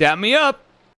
Dap me up.